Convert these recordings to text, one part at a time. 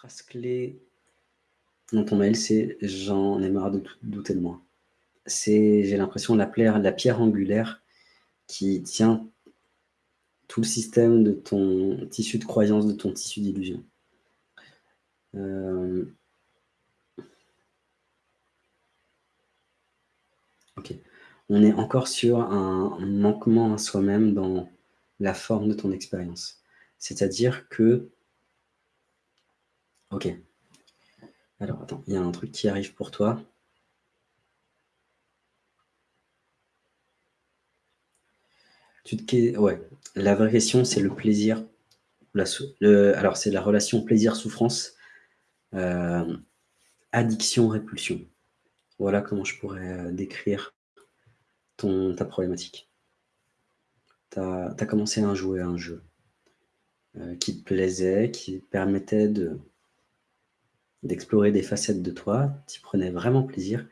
phrase clé dans ton mail, c'est « j'en ai marre de douter de moi ». C'est, j'ai l'impression, la, la pierre angulaire qui tient tout le système de ton tissu de croyance, de ton tissu d'illusion. Euh, ok. On est encore sur un manquement à soi-même dans la forme de ton expérience. C'est-à-dire que... Ok. Alors, attends, il y a un truc qui arrive pour toi. Tu te... Ouais, la vraie question, c'est le plaisir. Alors, c'est la relation plaisir-souffrance, euh, addiction-répulsion. Voilà comment je pourrais euh, décrire ton, ta problématique. Tu as, commencé à jouer à un jeu euh, qui te plaisait, qui permettait d'explorer des facettes de toi, tu prenais vraiment plaisir,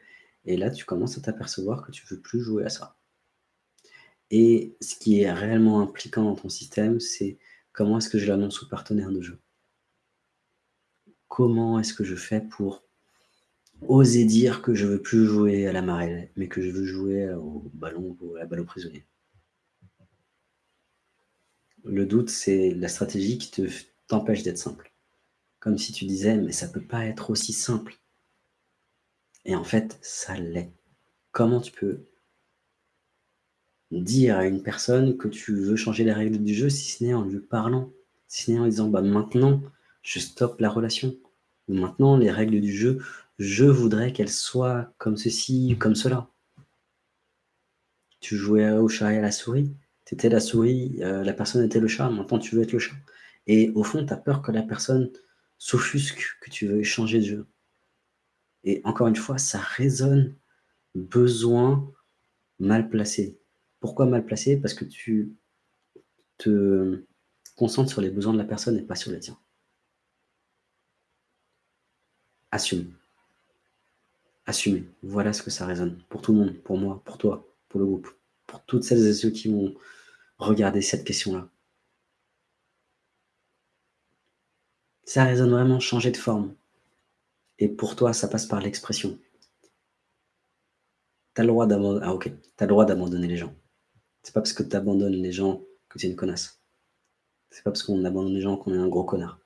et là, tu commences à t'apercevoir que tu veux plus jouer à ça. Et ce qui est réellement impliquant dans ton système, c'est comment est-ce que je l'annonce au partenaire de jeu? Comment est-ce que je fais pour oser dire que je veux plus jouer à la marelle, mais que je veux jouer au ballon, à la balle prisonnier? Le doute, c'est la stratégie qui t'empêche d'être simple. Comme si tu disais, mais ça peut pas être aussi simple. Et en fait, ça l'est. Comment tu peux dire à une personne que tu veux changer les règles du jeu, si ce n'est en lui parlant, si ce n'est en disant bah, maintenant je stoppe la relation, ou maintenant les règles du jeu, je voudrais qu'elles soient comme ceci, comme cela. Tu jouais au chat et à la souris, tu étais la souris, euh, la personne était le chat, maintenant tu veux être le chat. Et au fond, tu as peur que la personne s'offusque, que tu veux changer de jeu. Et encore une fois, ça résonne besoin mal placé. Pourquoi mal placé? Parce que tu te concentres sur les besoins de la personne et pas sur les tiens. Assume. Assumer. Voilà ce que ça résonne. Pour tout le monde, pour moi, pour toi, pour le groupe, pour toutes celles et ceux qui vont regarder cette question-là. Ça résonne vraiment changer de forme. Et pour toi, ça passe par l'expression. Tu as le droit d'abandonner ah, le droit d'abandonner les gens. C'est pas parce que tu abandonnes les gens que tu es une connasse. C'est pas parce qu'on abandonne les gens qu'on est un gros connard.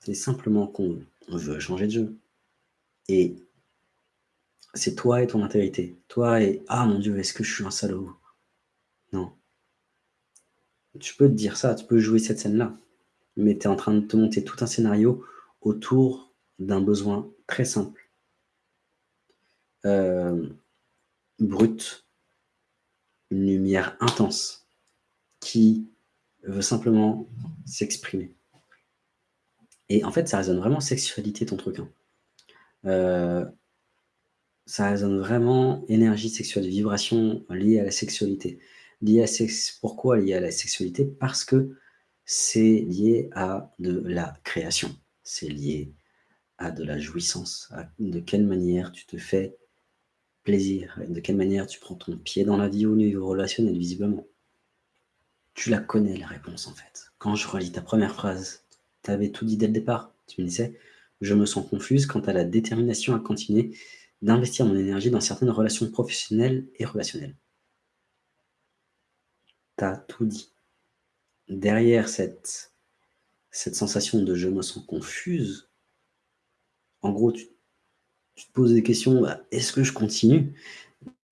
C'est simplement qu'on veut changer de jeu. Et c'est toi et ton intégrité. Toi et « Ah mon Dieu, est-ce que je suis un salaud ?» Non. Tu peux te dire ça, tu peux jouer cette scène-là. Mais tu es en train de te monter tout un scénario autour d'un besoin très simple. Euh, brut, une lumière intense qui veut simplement s'exprimer. Et en fait, ça résonne vraiment sexualité, ton truc. Hein. Euh, ça résonne vraiment énergie sexuelle, vibration liée à la sexualité. Liée à sex... Pourquoi liée à la sexualité? Parce que c'est lié à de la création. C'est lié à de la jouissance. de quelle manière tu te fais plaisir, de quelle manière tu prends ton pied dans la vie au niveau relationnel, visiblement. Tu la connais, la réponse, en fait. Quand je relis ta première phrase, tu avais tout dit dès le départ. Tu me disais, je me sens confuse quant à la détermination à continuer d'investir mon énergie dans certaines relations professionnelles et relationnelles. Tu as tout dit. Derrière cette, sensation de « je me sens confuse », en gros, tu te poses des questions, bah, est-ce que je continue?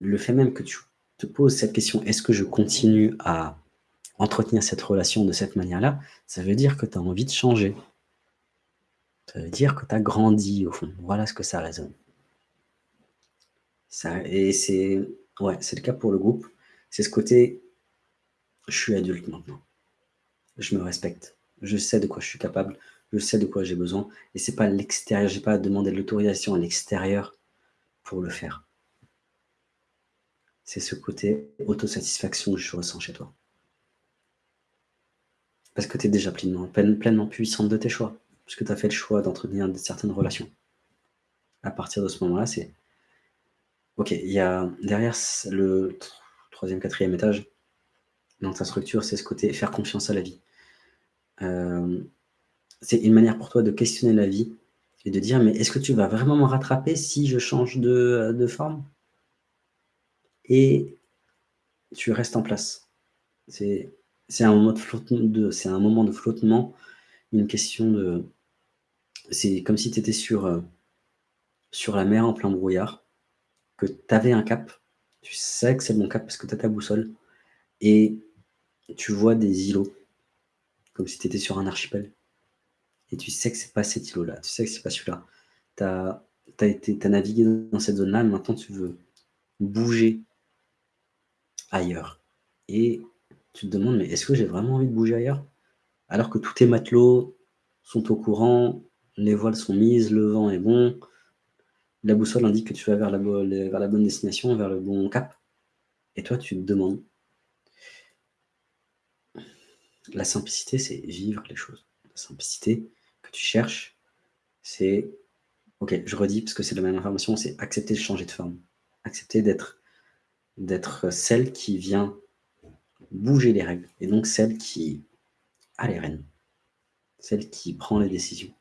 Le fait même que tu te poses cette question, est-ce que je continue à entretenir cette relation de cette manière-là, ça veut dire que tu as envie de changer. Ça veut dire que tu as grandi au fond. Voilà ce que ça résonne. Ça, et c'est le cas pour le groupe. C'est ce côté, je suis adulte maintenant. Je me respecte. Je sais de quoi je suis capable je sais de quoi j'ai besoin, et c'est pas l'extérieur, j'ai pas à demander de l'autorisation à l'extérieur pour le faire. C'est ce côté autosatisfaction que je ressens chez toi. Parce que tu es déjà pleinement, pleinement puissante de tes choix, puisque tu as fait le choix d'entretenir certaines relations. À partir de ce moment-là, c'est... Ok, il y a derrière le troisième, quatrième étage, dans ta structure, c'est ce côté faire confiance à la vie. Euh, c'est une manière pour toi de questionner la vie et de dire: «Mais est-ce que tu vas vraiment me rattraper si je change de, forme?» et tu restes en place. C'est un moment de un moment de flottement, une question de c'est comme si tu étais sur, heu, sur la mer en plein brouillard, que tu avais un cap, tu sais que c'est le bon cap parce que tu as ta boussole et tu vois des îlots, comme si tu étais sur un archipel et tu sais que c'est pas cet îlot-là, tu sais que c'est pas celui-là. Tu as navigué dans cette zone-là, maintenant tu veux bouger ailleurs et tu te demandes: «Mais est-ce que j'ai vraiment envie de bouger ailleurs?» alors que tous tes matelots sont au courant, les voiles sont mises, le vent est bon, la boussole indique que tu vas vers la bonne destination, vers le bon cap et toi tu te demandes la simplicité, c'est vivre les choses. La simplicité que tu cherches, c'est OK, je redis parce que c'est la même information, c'est accepter de changer de forme. Accepter d'être d'être celle qui vient bouger les règles et donc celle qui a les rênes, celle qui prend les décisions,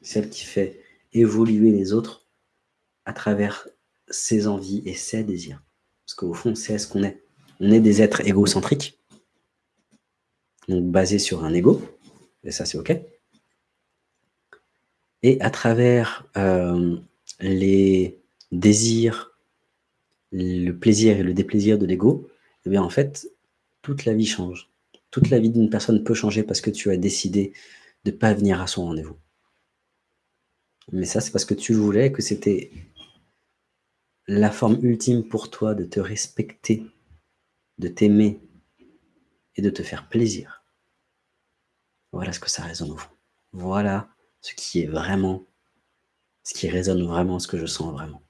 celle qui fait évoluer les autres à travers ses envies et ses désirs. Parce qu'au fond, c'est ce qu'on est. On est des êtres égocentriques, donc basés sur un ego, et ça c'est OK. Et à travers euh, les désirs, le plaisir et le déplaisir de l'ego, eh bien en fait, toute la vie change. Toute la vie d'une personne peut changer parce que tu as décidé de ne pas venir à son rendez-vous. Mais ça, c'est parce que tu voulais que c'était la forme ultime pour toi de te respecter, de t'aimer et de te faire plaisir. Voilà ce que ça résonne au fond. Voilà ce qui est vraiment, ce qui résonne vraiment, ce que je sens vraiment.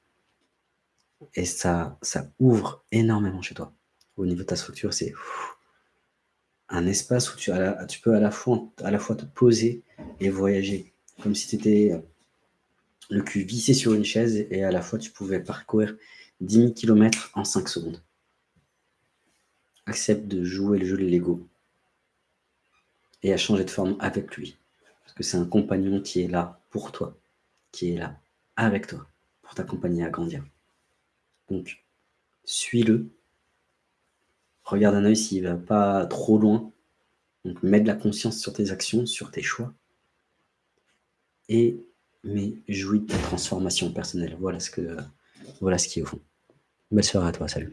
Et ça, ça ouvre énormément chez toi. Au niveau de ta structure, c'est un espace où tu, peux à la, fois, à la fois te poser et voyager. Comme si tu étais euh, le cul vissé sur une chaise et à la fois tu pouvais parcourir 10 000 km en 5 secondes. Accepte de jouer le jeu de Lego et à changer de forme avec lui. Parce que c'est un compagnon qui est là pour toi, qui est là avec toi, pour t'accompagner à grandir. Donc, suis-le. Regarde un œil s'il ne va pas trop loin. Donc, mets de la conscience sur tes actions, sur tes choix. Et mais jouis de ta transformation personnelle. Voilà ce, que, voilà ce qui est au fond. Belle soirée à toi, salut.